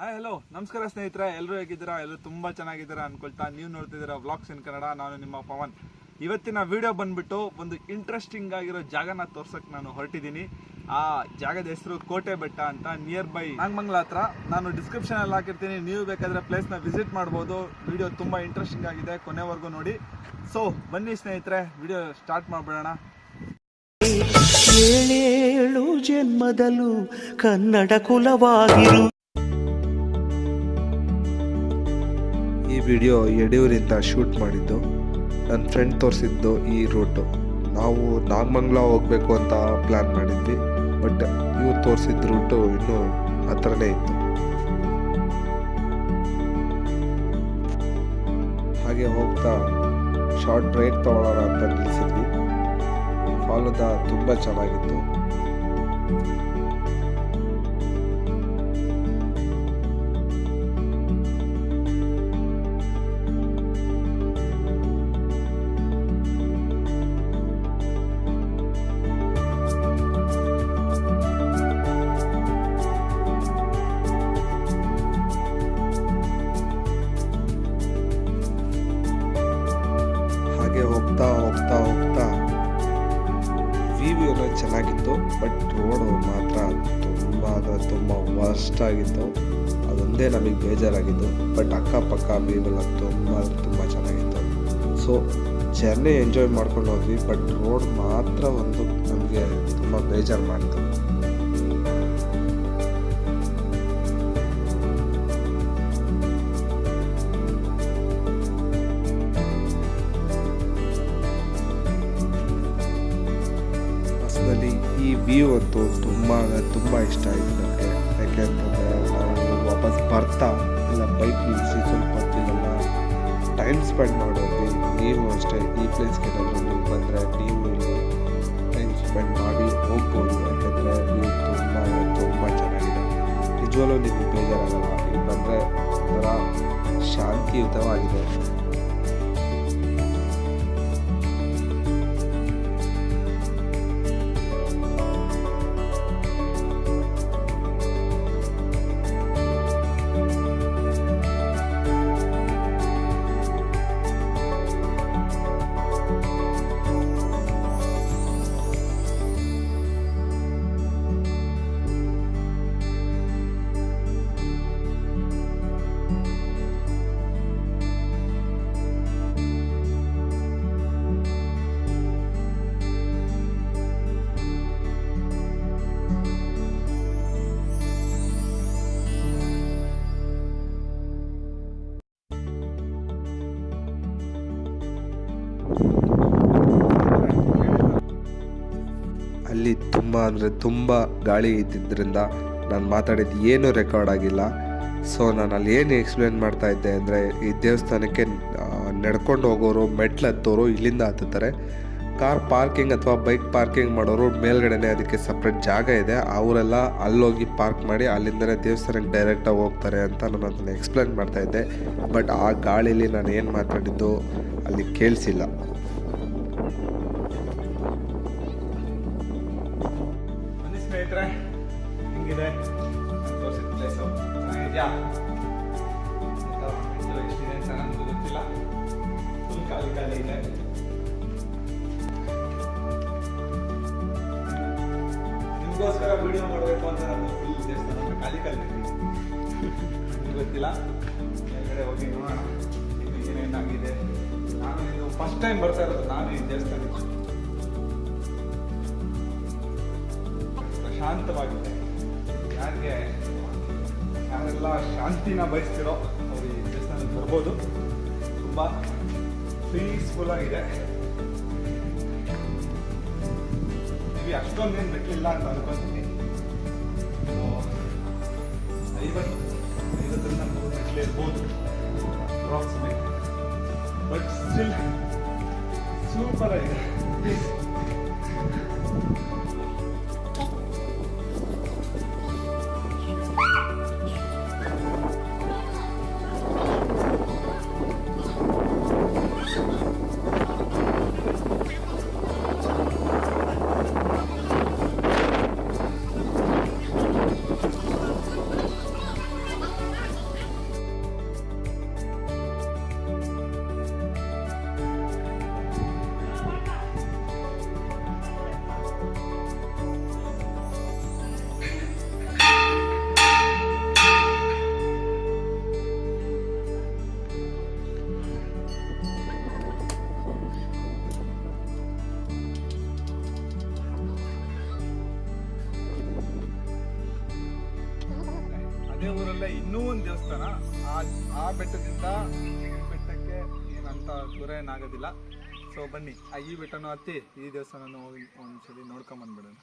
Hi hello ನಮಸ್ಕಾರ ಸ್ನೇಹಿತರೆ. ಎಲ್ಲರೂ ಹೇಗಿದ್ದೀರಾ? ಎಲ್ಲರೂ ತುಂಬ ಚೆನ್ನಾಗಿದ್ದೀರಾ ಅನ್ಕೊಳ್ತಾ ನೀವು ನೋಡ್ತಿದ್ದೀರಾ ವ್ಲಾಗ್ಸ್ ಇನ್ ಕನ್ನಡ ನಾನು ನಿಮ್ಮ ಪವನ್. ಇವತ್ತಿನ ವಿಡಿಯೋ ಬಂದ್ಬಿಟ್ಟು ಒಂದು ಇಂಟ್ರೆಸ್ಟಿಂಗ್ ಆಗಿರೋ ಜಾಗನ ತೋರ್ಸಕ್ ನಾನು ಹೊರಟಿದ್ದೀನಿ. ಆ ಜಾಗದ ಹೆಸರು ಕೋಟೆ ಬೆಟ್ಟ ಅಂತ ನಿಯರ್ ಬೈ ನಾಗಮಂಗ್ಲ ಹತ್ರ. ನಾನು ಡಿಸ್ಕ್ರಿಪ್ಷನ್ ಅಲ್ಲಿ ಹಾಕಿರ್ತೀನಿ. ನೀವು ಬೇಕಾದ್ರೆ ಪ್ಲೇಸ್ನ ವಿಸಿಟ್ ಮಾಡ್ಬೋದು. ವಿಡಿಯೋ ತುಂಬಾ ಇಂಟ್ರೆಸ್ಟಿಂಗ್ ಆಗಿದೆ ಕೊನೆವರೆಗೂ ನೋಡಿ. ಸೊ ಬನ್ನಿ ಸ್ನೇಹಿತರೆ. ವಿಡಿಯೋ ಸ್ಟಾರ್ಟ್ ಮಾಡ್ಬಿಡೋಣ. ಜನ್ಮದಲ್ಲೂ ಕನ್ನಡ ಕುಲವಾಗಿರು. ವಿಡಿಯೋ ಯಡಿಯೂರಿಂದ ಶೂಟ್ ಮಾಡಿದ್ದು ನನ್ನ ಫ್ರೆಂಡ್ ತೋರಿಸಿದ್ದು ಈ ರೂಟು ನಾವು ನಾಗಮಂಗ್ಲ ಹೋಗಬೇಕು ಅಂತ ಪ್ಲ್ಯಾನ್ ಮಾಡಿದ್ವಿ ಬಟ್ ಇವ್ರು ತೋರಿಸಿದ ರೂಟು ಇನ್ನೂ ಹತ್ರನೇ ಇತ್ತು. ಹಾಗೆ ಹೋಗ್ತಾ ಶಾರ್ಟ್ ಬ್ರೇಕ್ ತಗೊಳ್ಳೋಣ ಅಂತ ನಿಲ್ಲಿಸಿದ್ವಿ ಫಾಲುದ ತುಂಬ ಚೆನ್ನಾಗಿತ್ತು. ಬಟ್ ರೋಡು ಮಾತ್ರ ತುಂಬ ಅಂದರೆ ತುಂಬ ವರ್ಸ್ಟ್ ಆಗಿತ್ತು. ಅದೊಂದೇ ನಮಗೆ ಬೇಜಾರಾಗಿತ್ತು ಬಟ್ ಅಕ್ಕಪಕ್ಕ ವ್ಯೂ ಎಲ್ಲ ತುಂಬ ತುಂಬ ಚೆನ್ನಾಗಿತ್ತು. ಸೊ ಜರ್ನಿ ಎಂಜಾಯ್ ಮಾಡ್ಕೊಂಡು ಹೋದ್ವಿ. ಬಟ್ ರೋಡ್ ಮಾತ್ರ ಒಂದು ನಮಗೆ ತುಂಬ ಬೇಜಾರು ಮಾಡಿತು ವ್ಯೂ ಅಂತೂ ತುಂಬ ತುಂಬ ಇಷ್ಟ ಆಯಿತು ನನಗೆ ಯಾಕೆ ಅಂತಂದರೆ ನಾವು ವಾಪಸ್ ಬರ್ತಾ ಇಲ್ಲ ಬೈಕ್ ನಿಲ್ಲಿಸಿ ಸ್ವಲ್ಪ ಹೊತ್ತಿಲ್ಲ ಟೈಮ್ ಸ್ಪೆಂಡ್ ಮಾಡೋದ್ವಿ ನೀವು ಅಷ್ಟೇ, ಈ ಪ್ಲೇಸ್ಗೆ ಏನಾದರೂ ನೀವು ಬಂದರೆ ನೀವು ಇಲ್ಲಿ ಟೈಮ್ ಸ್ಪೆಂಡ್ ಮಾಡಿ ಹೋಗ್ಬೋದು. ಯಾಕೆಂದರೆ ವ್ಯೂ ತುಂಬ ತುಂಬ ಚೆನ್ನಾಗಿದೆ. ನಿಜವಲ್ಲೂ ನಿಮಗೆ ಬೇಜಾರಾಗಲ್ಲ. ಇಲ್ಲಿ ಬಂದರೆ ಒಂಥರ ಶಾಂತಿಯುತವಾಗಿದೆ. ಅಲ್ಲಿ ತುಂಬ ಅಂದರೆ ತುಂಬ ಗಾಳಿ ಇದ್ದಿದ್ದರಿಂದ ನಾನು ಮಾತಾಡಿದ್ದು ಏನೂ ರೆಕಾರ್ಡ್ ಆಗಿಲ್ಲ. ಸೊ ನಾನು ಅಲ್ಲಿ ಏನು ಎಕ್ಸ್ಪ್ಲೇನ್ ಮಾಡ್ತಾ ಇದ್ದೆ ಅಂದರೆ ಈ ದೇವಸ್ಥಾನಕ್ಕೆ ನಡ್ಕೊಂಡು ಹೋಗೋರು, ಮೆಟ್ಲು ಹತ್ತೋರು ಇಲ್ಲಿಂದ ಹತ್ತುತ್ತಾರೆ. ಕಾರ್ ಪಾರ್ಕಿಂಗ್ ಅಥವಾ ಬೈಕ್ ಪಾರ್ಕಿಂಗ್ ಮಾಡೋರು ಮೇಲ್ಗಡೆನೆ ಅದಕ್ಕೆ ಸಪ್ರೇಟ್ ಜಾಗ ಇದೆ. ಅವರೆಲ್ಲ ಅಲ್ಲೋಗಿ ಪಾರ್ಕ್ ಮಾಡಿ ಅಲ್ಲಿಂದಲೇ ದೇವಸ್ಥಾನಕ್ಕೆ ಡೈರೆಕ್ಟಾಗಿ ಹೋಗ್ತಾರೆ ಅಂತ ನಾನು ಅದನ್ನು ಎಕ್ಸ್ಪ್ಲೇನ್ ಮಾಡ್ತಾ ಇದ್ದೆ. ಬಟ್ ಆ ಗಾಳೀಲಿ ನಾನು ಏನು ಮಾತಾಡಿದ್ದು ಅಲ್ಲಿ ಕೇಳಿಸಿಲ್ಲ. ಎಷ್ಟಿದೆ ಅಂತ ನನಗೂ ಗೊತ್ತಿಲ್ಲ. ಖಾಲಿ ಖಾಲಿ ಇದೆ. ನಿಮಗೋಸ್ಕರ ವಿಡಿಯೋ ಮಾಡಬೇಕು ಅಂತ ನಾನು ಫುಲ್ ದೇವಸ್ಥಾನ ಖಾಲಿ ಖಾಲಿ ನನಗೂ ಗೊತ್ತಿಲ್ಲ. ಮೇಲ್ಗಡೆ ಹೋಗಿ ನೋಡೋಣ. ಇದು ಏನೇನಾಗಿದೆ ನಾನು ಇದು ಫಸ್ಟ್ ಟೈಮ್ ಬರ್ತಾ ಇರೋದು. ನಾನು ಈ ದೇವಸ್ಥಾನಕ್ಕೆ ಪ್ರಶಾಂತವಾಗಿದೆ. ಯಾರಿಗೆ? ಯಾರೆಲ್ಲ ಶಾಂತಿನ ಬಯಸ್ತಿರೋ ಅವ್ರು ಈ ದೇವಸ್ಥಾನಕ್ಕೆ ಬರ್ಬೋದು. ತುಂಬ ಪೀಸ್ಫುಲ್ ಆಗಿದೆ. ಇಲ್ಲಿ ಅಷ್ಟೊಂದೇನು ಬೆಟ್ಟಿಲ್ಲ ಅಂತ ಅನ್ಕೊಂತೀನಿ. ಐವತ್ತು, ಐವತ್ತರಿಂದ ನೂರು ಮೆಟ್ಲು ಇರ್ಬೋದು. ಅಪ್ರಾಕ್ಸಿಮೇಟ್ ಬಟ್ ಸ್ಟಿಲ್ ಸೂಪರ್ ಆಗಿದೆ. ಪ್ಲೀಸ್ ಅದೇ ಊರಲ್ಲೇ ಇನ್ನೂ ಒಂದು ದೇವಸ್ಥಾನ. ಆ ಆ ಬೆಟ್ಟದಿಂದ ಬೆಟ್ಟಕ್ಕೆ ಏನಂತ ದೂರ ಏನಾಗೋದಿಲ್ಲ. ಸೊ ಬನ್ನಿ, ಆ ಈ ಬೆಟ್ಟನೂ ಹತ್ತಿ ಈ ದೇವಸ್ಥಾನನೂ ಹೋಗಿ ಒಂದ್ಸಲಿ ನೋಡ್ಕೊಂಬಂದ್ಬಿಡೋಣ